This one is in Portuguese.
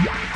Música